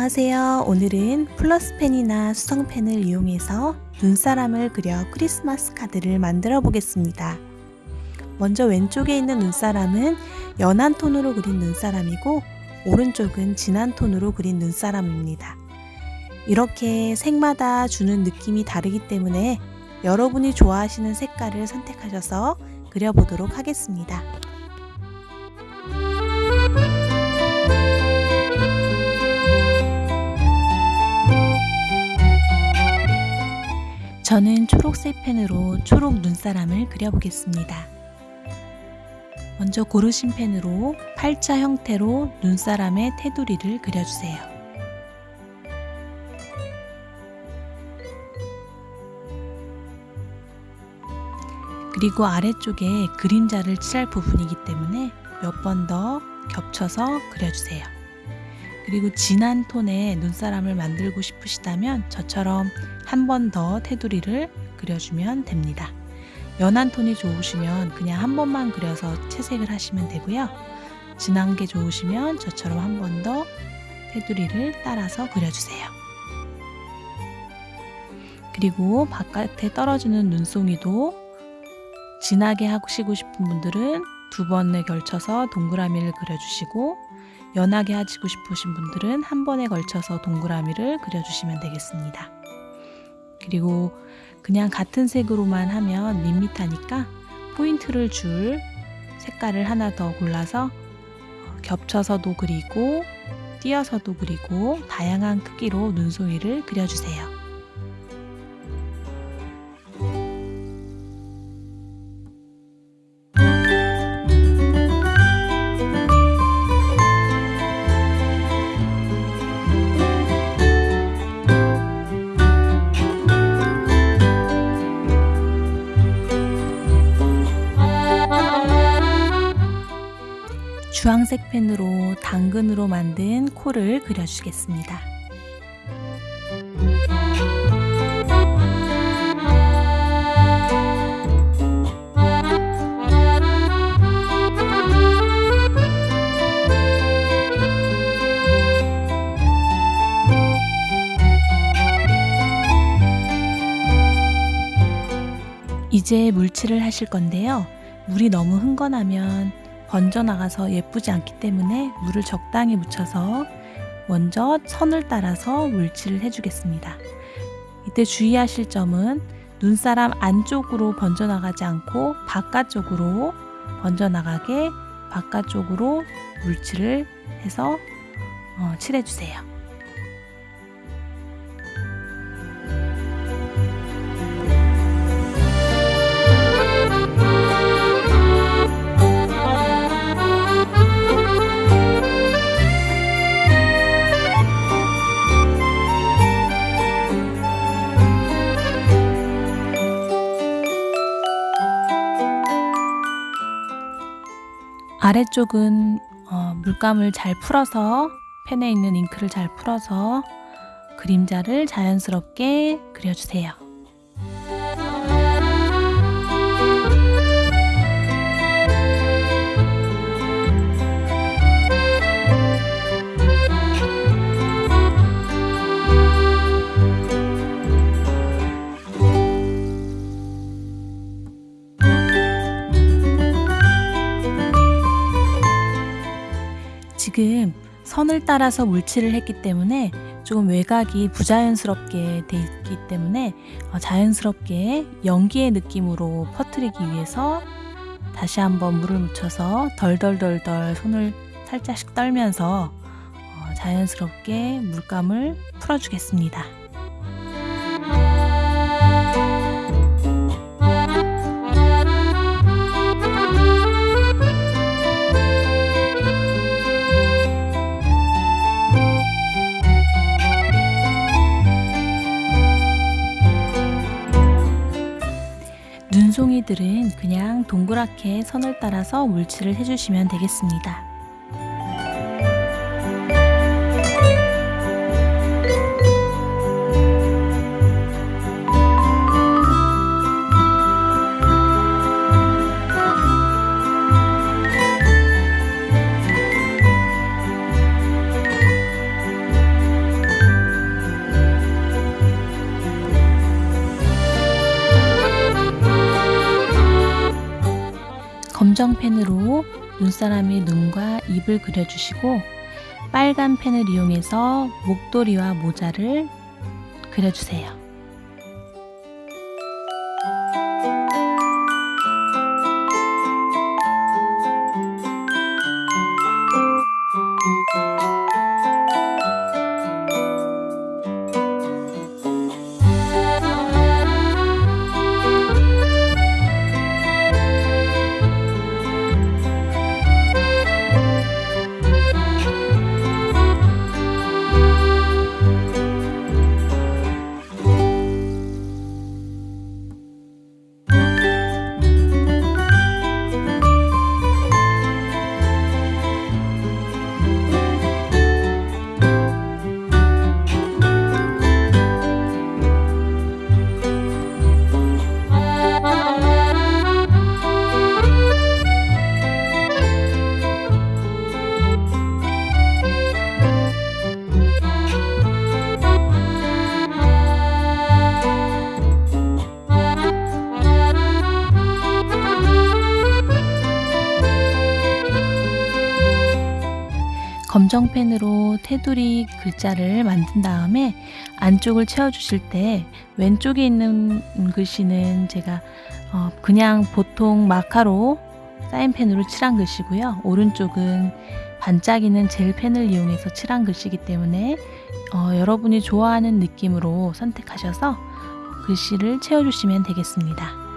안녕하세요. 오늘은 플러스펜이나 수성펜을 이용해서 눈사람을 그려 크리스마스 카드를 만들어 보겠습니다. 먼저 왼쪽에 있는 눈사람은 연한 톤으로 그린 눈사람이고 오른쪽은 진한 톤으로 그린 눈사람입니다. 이렇게 색마다 주는 느낌이 다르기 때문에 여러분이 좋아하시는 색깔을 선택하셔서 그려보도록 하겠습니다. 저는 초록색 펜으로 초록 눈사람을 그려보겠습니다. 먼저 고르신 펜으로 팔자 형태로 눈사람의 테두리를 그려주세요. 그리고 아래쪽에 그림자를 칠할 부분이기 때문에 몇 번 더 겹쳐서 그려주세요. 그리고 진한 톤의 눈사람을 만들고 싶으시다면 저처럼 한 번 더 테두리를 그려주면 됩니다. 연한 톤이 좋으시면 그냥 한 번만 그려서 채색을 하시면 되고요. 진한 게 좋으시면 저처럼 한 번 더 테두리를 따라서 그려주세요. 그리고 바깥에 떨어지는 눈송이도 진하게 하시고 싶은 분들은 두 번에 걸쳐서 동그라미를 그려주시고 연하게 하시고 싶으신 분들은 한 번에 걸쳐서 동그라미를 그려주시면 되겠습니다. 그리고 그냥 같은 색으로만 하면 밋밋하니까 포인트를 줄 색깔을 하나 더 골라서 겹쳐서도 그리고 띄어서도 그리고 다양한 크기로 눈송이를 그려주세요. 주황색 펜으로 당근으로 만든 코를 그려주겠습니다. 이제 물칠을 하실 건데요. 물이 너무 흥건하면 번져나가서 예쁘지 않기 때문에 물을 적당히 묻혀서 먼저 선을 따라서 물칠을 해주겠습니다. 이때 주의하실 점은 눈사람 안쪽으로 번져나가지 않고 바깥쪽으로 번져나가게 바깥쪽으로 물칠을 해서 어, 칠해주세요. 아래쪽은 어, 물감을 잘 풀어서 펜에 있는 잉크를 잘 풀어서 그림자를 자연스럽게 그려주세요. 선을 따라서 물칠을 했기 때문에 조금 외곽이 부자연스럽게 돼 있기 때문에 어, 자연스럽게 연기의 느낌으로 퍼뜨리기 위해서 다시 한번 물을 묻혀서 덜덜덜덜 손을 살짝씩 떨면서 어, 자연스럽게 물감을 풀어주겠습니다. 눈송이들은 그냥 동그랗게 선을 따라서 물칠을 해주시면 되겠습니다. 검정 펜으로 눈사람의 눈과 입을 그려주시고 빨간 펜을 이용해서 목도리와 모자를 그려주세요. 검정 펜으로 테두리 글자를 만든 다음에 안쪽을 채워주실 때 왼쪽에 있는 글씨는 제가 어, 그냥 보통 마카로 사인펜으로 칠한 글씨고요. 오른쪽은 반짝이는 젤 펜을 이용해서 칠한 글씨이기 때문에 어, 여러분이 좋아하는 느낌으로 선택하셔서 글씨를 채워주시면 되겠습니다.